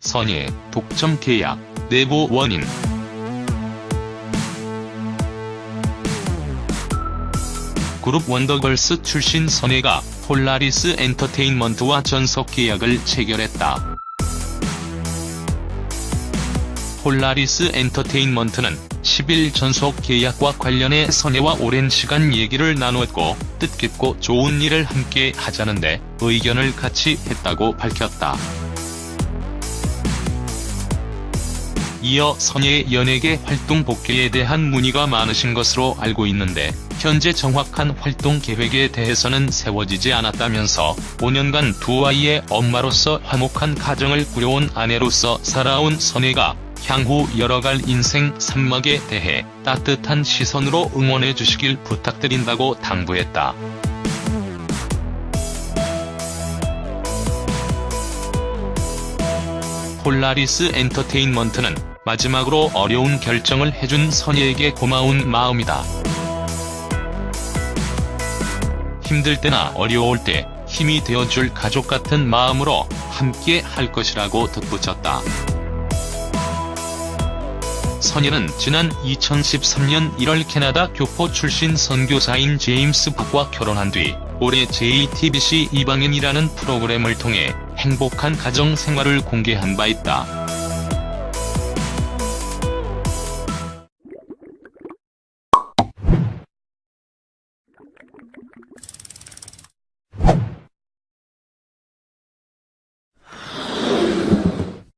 선예, 독점 계약, 내부 원인 그룹 원더걸스 출신 선예가 폴라리스 엔터테인먼트와 전속 계약을 체결했다. 폴라리스 엔터테인먼트는 10일 전속 계약과 관련해 선예와 오랜 시간 얘기를 나누었고 뜻깊고 좋은 일을 함께 하자는데 의견을 같이 했다고 밝혔다. 이어 선예의 연예계 활동 복귀에 대한 문의가 많으신 것으로 알고 있는데 현재 정확한 활동 계획에 대해서는 세워지지 않았다면서 5년간 두 아이의 엄마로서 화목한 가정을 꾸려온 아내로서 살아온 선예가 향후 열어갈 인생 산막에 대해 따뜻한 시선으로 응원해 주시길 부탁드린다고 당부했다. 폴라리스 엔터테인먼트는 마지막으로 어려운 결정을 해준 선예에게 고마운 마음이다. 힘들 때나 어려울 때 힘이 되어줄 가족 같은 마음으로 함께 할 것이라고 덧붙였다. 선예는 지난 2013년 1월 캐나다 교포 출신 선교사인 제임스 박과 결혼한 뒤 올해 JTBC 이방인이라는 프로그램을 통해 행복한 가정 생활을 공개한 바 있다.